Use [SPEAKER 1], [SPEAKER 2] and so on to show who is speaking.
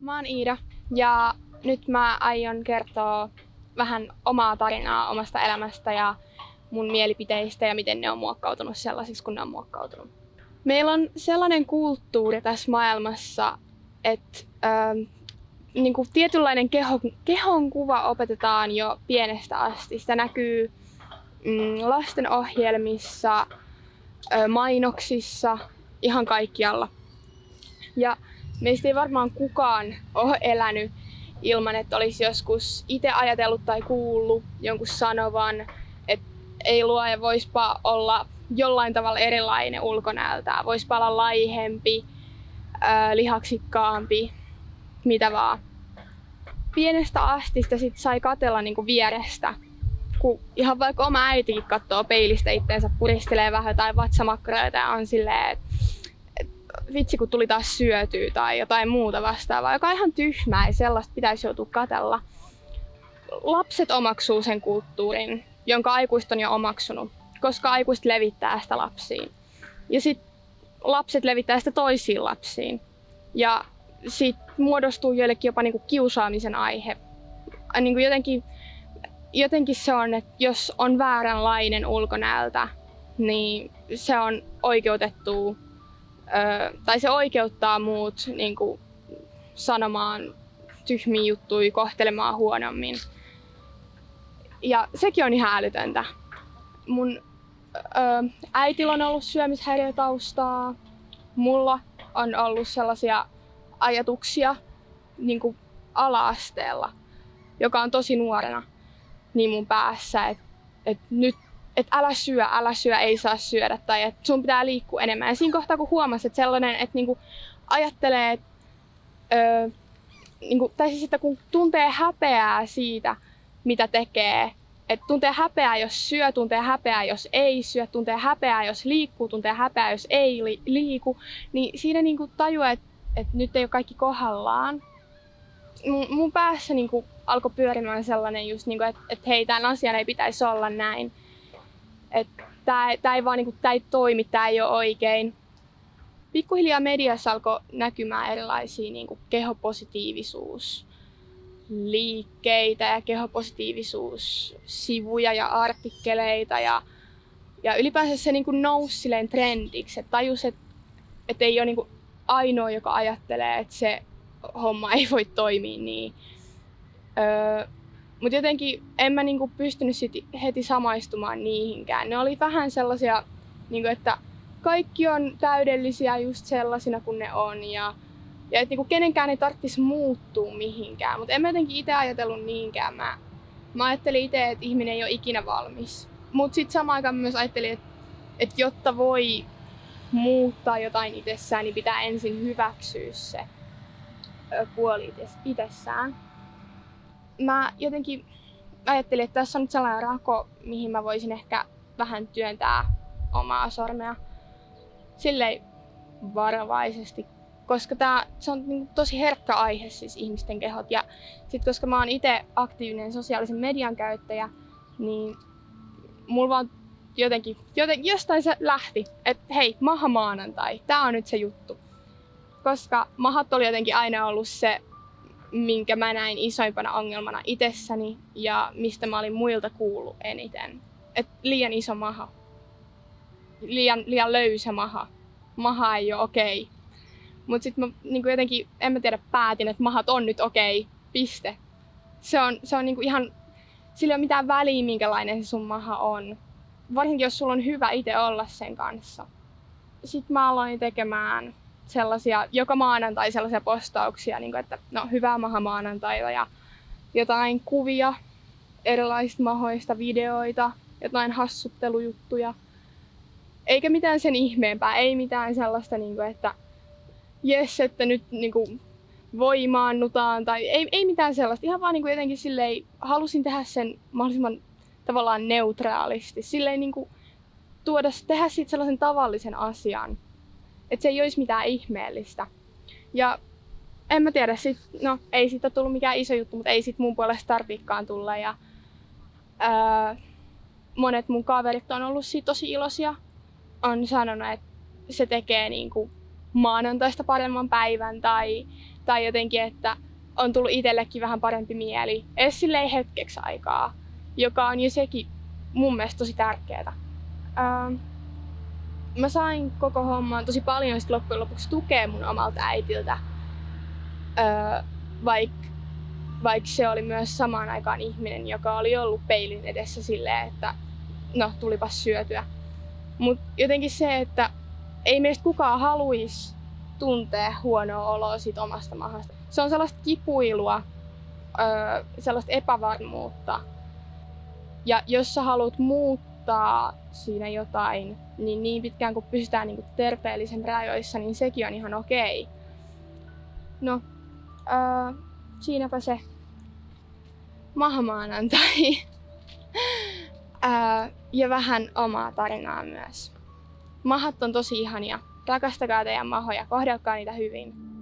[SPEAKER 1] Mä oon Iida ja nyt mä aion kertoa vähän omaa tarinaa omasta elämästä ja mun mielipiteistä ja miten ne on muokkautunut sellaisiksi, kun ne on muokkautunut. Meillä on sellainen kulttuuri tässä maailmassa, että ähm, niin kuin tietynlainen keho, kehon kuva opetetaan jo pienestä asti. Sitä näkyy mm, lasten ohjelmissa, ö, mainoksissa, ihan kaikkialla. Ja meistä ei varmaan kukaan ole elänyt ilman, että olisi joskus itse ajatellut tai kuullut jonkun sanovan, että ei luoja voispa olla jollain tavalla erilainen ulkonäöltään. Voispa olla laihempi, lihaksikkaampi, mitä vaan. Pienestä asti sitä sit sai katella niinku vierestä. Kun ihan vaikka oma äitikin katsoo peilistä itteensä, puristelee vähän tai vatsamakkareita ja on silleen, että vitsi kun tuli taas syötyä tai jotain muuta vastaavaa, joka on ihan tyhmää ja sellaista pitäisi joutua katella. Lapset omaksuu sen kulttuurin, jonka aikuiset on jo omaksunut, koska aikuiset levittää sitä lapsiin. Ja sitten lapset levittää sitä toisiin lapsiin. Ja sitten muodostuu joillekin jopa niinku kiusaamisen aihe. Niinku jotenkin, jotenkin se on, että jos on vääränlainen ulkonäöltä, niin se on oikeutettu tai se oikeuttaa muut niin kuin, sanomaan tyhmiä juttuja, kohtelemaan huonommin. Ja sekin on ihan älytöntä. Mun ö, äitillä on ollut syömishäiriötaustaa. Mulla on ollut sellaisia ajatuksia niin kuin ala-asteella, joka on tosi nuorena niin mun päässä, että et nyt että älä syö, älä syö, ei saa syödä tai että sun pitää liikkua enemmän. Ja siinä kohtaa kun huomasi, että sellainen, että niinku ajattelee, että, öö, niinku, tai siis että kun tuntee häpeää siitä, mitä tekee, että tuntee häpeää, jos syö, tuntee häpeää, jos ei syö, tuntee häpeää, jos liikkuu, tuntee häpeää, jos ei li- liiku, niin siinä niinku tajuaa, että, että nyt ei ole kaikki kohdallaan. Mun, mun päässä niinku alkoi pyörimään sellainen just, niinku, että, että hei, tämän asian ei pitäisi olla näin tämä ei vaan niinku, tää ei toimi, tämä ei ole oikein. Pikkuhiljaa mediassa alkoi näkymään erilaisia niinku, kehopositiivisuus liikkeitä ja kehopositiivisuussivuja ja artikkeleita ja, ja ylipäänsä se niin kuin nousi silleen trendiksi, että tajus, että, että ei ole niin kuin ainoa, joka ajattelee, että se homma ei voi toimia niin. Öö, mutta jotenkin en mä niinku pystynyt sit heti samaistumaan niihinkään. Ne oli vähän sellaisia, niinku, että kaikki on täydellisiä just sellaisina kuin ne on. Ja, ja että niinku kenenkään ei tarvitsisi muuttua mihinkään. Mutta en mä jotenkin itse ajatellut niinkään. Mä, mä ajattelin itse, että ihminen ei ole ikinä valmis. Mutta sitten samaan aikaan myös ajattelin, että, että jotta voi muuttaa jotain itsessään, niin pitää ensin hyväksyä se puoli itsessään mä jotenkin ajattelin, että tässä on nyt sellainen rako, mihin mä voisin ehkä vähän työntää omaa sormea silleen varovaisesti, koska tää, se on niin tosi herkkä aihe siis ihmisten kehot. Ja sit koska mä oon itse aktiivinen sosiaalisen median käyttäjä, niin mulla vaan jotenkin, joten, jostain se lähti, että hei, maha maanantai, tää on nyt se juttu. Koska mahat oli jotenkin aina ollut se minkä mä näin isoimpana ongelmana itsessäni ja mistä mä olin muilta kuullut eniten. Et liian iso maha. Liian, liian löysä maha. Maha ei ole okei. Okay. Mutta sitten mä niin jotenkin, en mä tiedä, päätin, että mahat on nyt okei. Okay. Piste. Se on, se on niin ihan, sillä ei ole mitään väliä, minkälainen se sun maha on. Varsinkin, jos sulla on hyvä itse olla sen kanssa. Sitten mä aloin tekemään sellaisia, joka maanantai sellaisia postauksia, niin kuin, että no hyvää maha maanantaita ja jotain kuvia erilaisista mahoista, videoita, jotain hassuttelujuttuja. Eikä mitään sen ihmeempää, ei mitään sellaista, niin kuin, että jes, että nyt niin kuin, voimaannutaan tai ei, ei mitään sellaista. Ihan vaan niin kuin jotenkin silleen, halusin tehdä sen mahdollisimman tavallaan neutraalisti. Silleen niin kuin, tuoda, tehdä siitä sellaisen tavallisen asian, että se ei olisi mitään ihmeellistä. Ja en mä tiedä, sit, no ei siitä tullut mikään iso juttu, mutta ei sit mun puolesta tarviikaan tulla. Ja, ää, monet mun kaverit on ollut siitä tosi iloisia. On sanonut, että se tekee niinku maanantaista paremman päivän tai, tai jotenkin, että on tullut itsellekin vähän parempi mieli. Edes silleen hetkeksi aikaa, joka on jo sekin mun mielestä tosi tärkeää. Ähm, mä sain koko homman tosi paljon sit loppujen lopuksi tukea mun omalta äitiltä, öö, vaikka vaik se oli myös samaan aikaan ihminen, joka oli ollut peilin edessä silleen, että no tulipas syötyä. Mutta jotenkin se, että ei meistä kukaan haluaisi tuntea huonoa oloa siitä omasta mahasta. Se on sellaista kipuilua, öö, sellaista epävarmuutta. Ja jos sä haluat muuttaa siinä jotain, niin niin pitkään kun pysytään niin kuin terveellisen rajoissa, niin sekin on ihan okei. No, öö, siinäpä se mahamaanantai. öö, ja vähän omaa tarinaa myös. Mahat on tosi ihania. Rakastakaa teidän mahoja, kohdelkaa niitä hyvin.